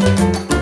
you